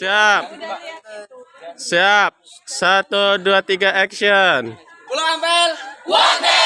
Siap. Siap. Satu, dua, tiga, action. Pulang Bel. One.